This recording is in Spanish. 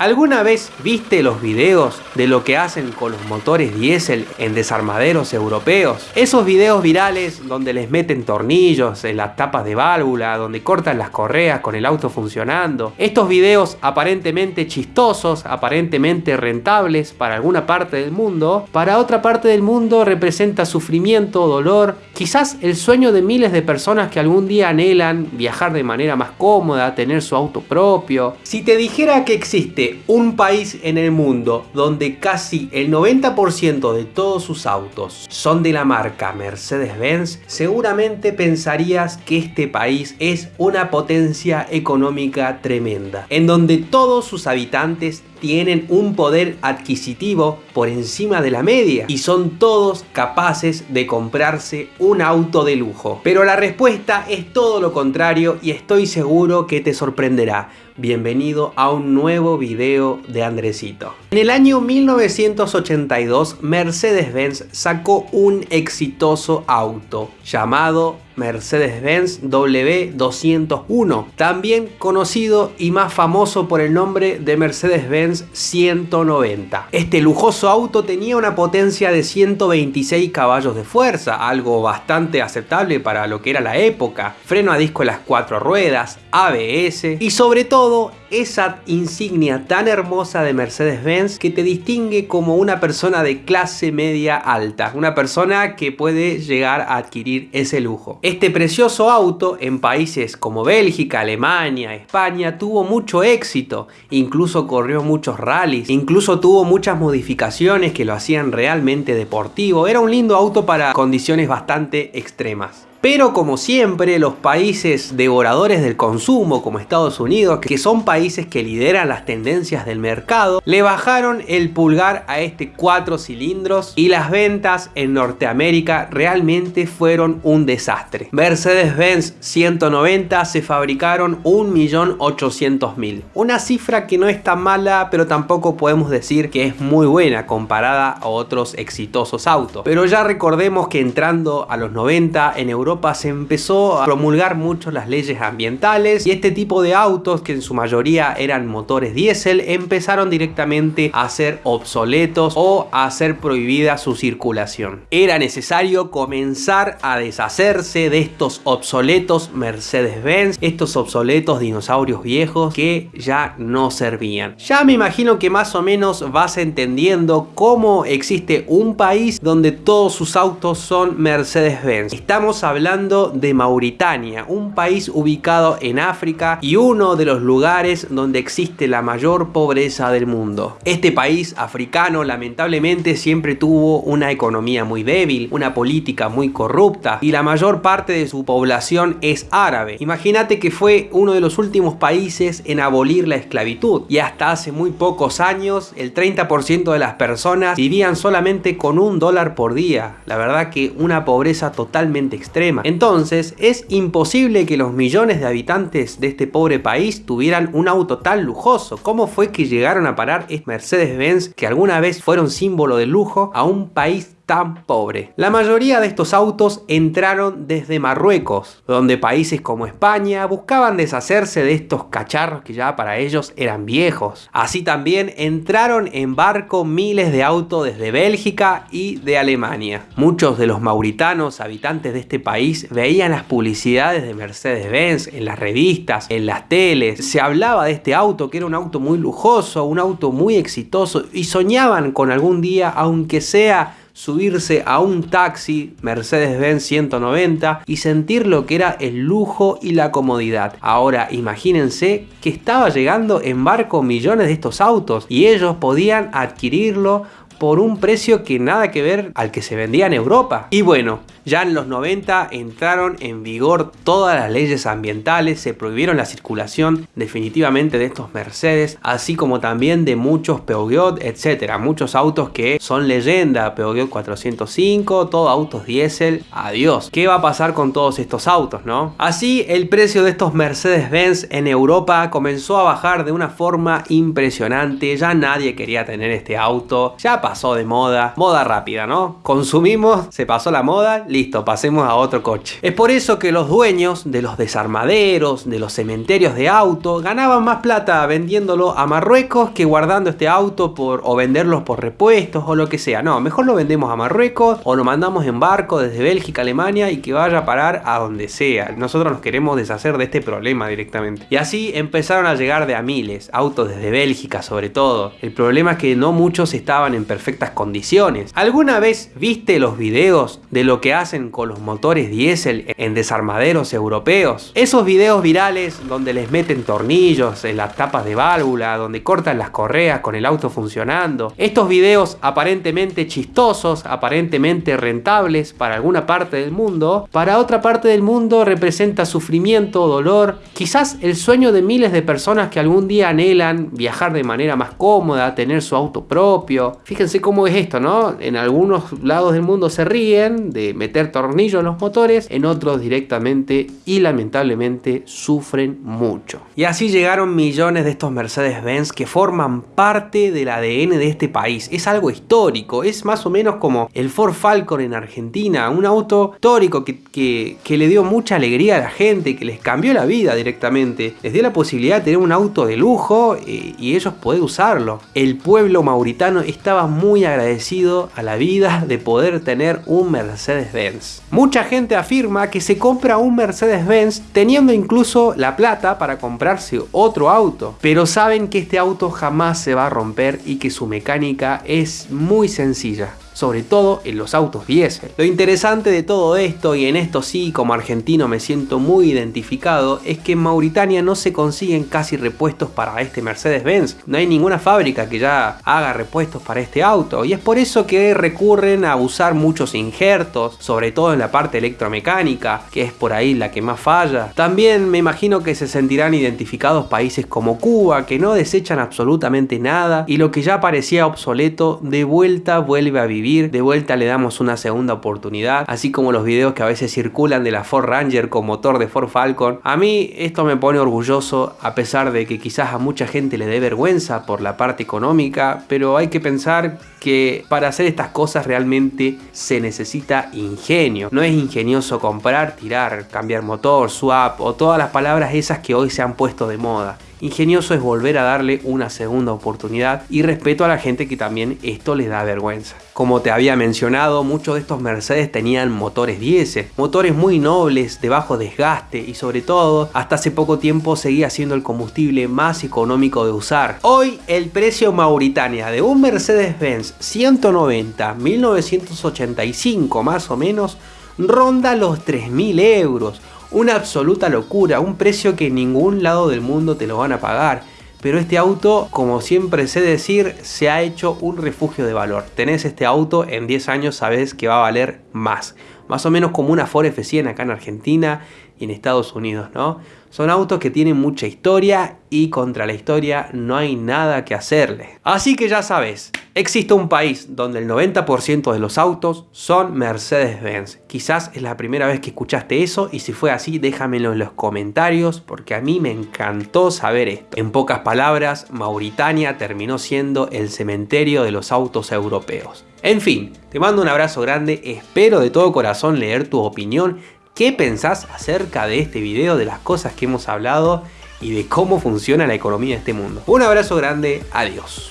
¿Alguna vez viste los videos de lo que hacen con los motores diésel en desarmaderos europeos? Esos videos virales donde les meten tornillos en las tapas de válvula, donde cortan las correas con el auto funcionando. Estos videos aparentemente chistosos, aparentemente rentables para alguna parte del mundo, para otra parte del mundo representa sufrimiento, dolor, quizás el sueño de miles de personas que algún día anhelan viajar de manera más cómoda, tener su auto propio. Si te dijera que existe un país en el mundo donde casi el 90% de todos sus autos son de la marca Mercedes-Benz, seguramente pensarías que este país es una potencia económica tremenda, en donde todos sus habitantes tienen un poder adquisitivo por encima de la media y son todos capaces de comprarse un auto de lujo. Pero la respuesta es todo lo contrario y estoy seguro que te sorprenderá. Bienvenido a un nuevo video de Andresito. En el año 1982 Mercedes-Benz sacó un exitoso auto llamado Mercedes-Benz W201, también conocido y más famoso por el nombre de Mercedes-Benz 190. Este lujoso auto tenía una potencia de 126 caballos de fuerza, algo bastante aceptable para lo que era la época, freno a disco en las cuatro ruedas, ABS y sobre todo esa insignia tan hermosa de Mercedes-Benz que te distingue como una persona de clase media alta, una persona que puede llegar a adquirir ese lujo. Este precioso auto en países como Bélgica, Alemania, España tuvo mucho éxito, incluso corrió muchos rallies, incluso tuvo muchas modificaciones que lo hacían realmente deportivo, era un lindo auto para condiciones bastante extremas. Pero como siempre, los países devoradores del consumo como Estados Unidos, que son países que lideran las tendencias del mercado, le bajaron el pulgar a este 4 cilindros y las ventas en Norteamérica realmente fueron un desastre. Mercedes-Benz 190 se fabricaron 1.800.000. Una cifra que no es tan mala, pero tampoco podemos decir que es muy buena comparada a otros exitosos autos. Pero ya recordemos que entrando a los 90 en Europa se empezó a promulgar mucho las leyes ambientales y este tipo de autos, que en su mayoría eran motores diésel, empezaron directamente a ser obsoletos o a ser prohibida su circulación. Era necesario comenzar a deshacerse de estos obsoletos Mercedes-Benz, estos obsoletos dinosaurios viejos que ya no servían. Ya me imagino que más o menos vas entendiendo cómo existe un país donde todos sus autos son Mercedes-Benz. Estamos hablando hablando de Mauritania, un país ubicado en África y uno de los lugares donde existe la mayor pobreza del mundo. Este país africano lamentablemente siempre tuvo una economía muy débil, una política muy corrupta y la mayor parte de su población es árabe. Imagínate que fue uno de los últimos países en abolir la esclavitud y hasta hace muy pocos años el 30% de las personas vivían solamente con un dólar por día. La verdad que una pobreza totalmente extrema entonces, es imposible que los millones de habitantes de este pobre país tuvieran un auto tan lujoso. ¿Cómo fue que llegaron a parar es Mercedes-Benz, que alguna vez fueron símbolo de lujo, a un país pobre. La mayoría de estos autos entraron desde Marruecos, donde países como España buscaban deshacerse de estos cacharros que ya para ellos eran viejos. Así también entraron en barco miles de autos desde Bélgica y de Alemania. Muchos de los mauritanos habitantes de este país veían las publicidades de Mercedes-Benz en las revistas, en las teles. Se hablaba de este auto que era un auto muy lujoso, un auto muy exitoso y soñaban con algún día, aunque sea subirse a un taxi Mercedes-Benz 190 y sentir lo que era el lujo y la comodidad. Ahora imagínense que estaba llegando en barco millones de estos autos y ellos podían adquirirlo por un precio que nada que ver al que se vendía en Europa. Y bueno, ya en los 90 entraron en vigor todas las leyes ambientales, se prohibieron la circulación definitivamente de estos Mercedes, así como también de muchos Peugeot, etcétera, muchos autos que son leyenda, Peugeot 405, todos autos diésel, adiós. ¿Qué va a pasar con todos estos autos, no? Así, el precio de estos Mercedes-Benz en Europa comenzó a bajar de una forma impresionante, ya nadie quería tener este auto, ya pasó de moda, moda rápida, ¿no? Consumimos, se pasó la moda, listo, pasemos a otro coche. Es por eso que los dueños de los desarmaderos, de los cementerios de auto, ganaban más plata vendiéndolo a Marruecos que guardando este auto por, o venderlos por repuestos o lo que sea. No, mejor lo vendemos a Marruecos o lo mandamos en barco desde Bélgica, Alemania y que vaya a parar a donde sea. Nosotros nos queremos deshacer de este problema directamente. Y así empezaron a llegar de a miles, autos desde Bélgica sobre todo. El problema es que no muchos estaban en perfectas condiciones. ¿Alguna vez viste los videos de lo que hacen con los motores diésel en desarmaderos europeos? Esos videos virales donde les meten tornillos en las tapas de válvula, donde cortan las correas con el auto funcionando. Estos videos aparentemente chistosos, aparentemente rentables para alguna parte del mundo, para otra parte del mundo representa sufrimiento, dolor, quizás el sueño de miles de personas que algún día anhelan viajar de manera más cómoda, tener su auto propio. Fíjense cómo es esto, ¿no? En algunos lados del mundo se ríen de meter tornillos en los motores, en otros directamente y lamentablemente sufren mucho. Y así llegaron millones de estos Mercedes-Benz que forman parte del ADN de este país. Es algo histórico, es más o menos como el Ford Falcon en Argentina, un auto histórico que, que, le dio mucha alegría a la gente, que les cambió la vida directamente. Les dio la posibilidad de tener un auto de lujo eh, y ellos poder usarlo. El pueblo mauritano estaba muy agradecido a la vida de poder tener un Mercedes-Benz. Mucha gente afirma que se compra un Mercedes-Benz teniendo incluso la plata para comprarse otro auto, pero saben que este auto jamás se va a romper y que su mecánica es muy sencilla sobre todo en los autos diésel. Lo interesante de todo esto, y en esto sí como argentino me siento muy identificado, es que en Mauritania no se consiguen casi repuestos para este Mercedes-Benz. No hay ninguna fábrica que ya haga repuestos para este auto, y es por eso que recurren a usar muchos injertos, sobre todo en la parte electromecánica, que es por ahí la que más falla. También me imagino que se sentirán identificados países como Cuba, que no desechan absolutamente nada, y lo que ya parecía obsoleto, de vuelta vuelve a vivir de vuelta le damos una segunda oportunidad, así como los videos que a veces circulan de la Ford Ranger con motor de Ford Falcon. A mí esto me pone orgulloso, a pesar de que quizás a mucha gente le dé vergüenza por la parte económica, pero hay que pensar que para hacer estas cosas realmente se necesita ingenio. No es ingenioso comprar, tirar, cambiar motor, swap o todas las palabras esas que hoy se han puesto de moda. Ingenioso es volver a darle una segunda oportunidad y respeto a la gente que también esto les da vergüenza. Como te había mencionado, muchos de estos Mercedes tenían motores diésel, motores muy nobles, de bajo desgaste y sobre todo, hasta hace poco tiempo seguía siendo el combustible más económico de usar. Hoy el precio Mauritania de un Mercedes-Benz 190 1985 más o menos ronda los 3.000 euros una absoluta locura, un precio que en ningún lado del mundo te lo van a pagar. Pero este auto, como siempre sé decir, se ha hecho un refugio de valor. Tenés este auto, en 10 años sabes que va a valer más. Más o menos como una Ford F100 acá en Argentina en Estados Unidos, ¿no? Son autos que tienen mucha historia y contra la historia no hay nada que hacerle. Así que ya sabes, existe un país donde el 90% de los autos son Mercedes-Benz. Quizás es la primera vez que escuchaste eso y si fue así déjamelo en los comentarios porque a mí me encantó saber esto. En pocas palabras, Mauritania terminó siendo el cementerio de los autos europeos. En fin, te mando un abrazo grande, espero de todo corazón leer tu opinión qué pensás acerca de este video, de las cosas que hemos hablado y de cómo funciona la economía de este mundo. Un abrazo grande, adiós.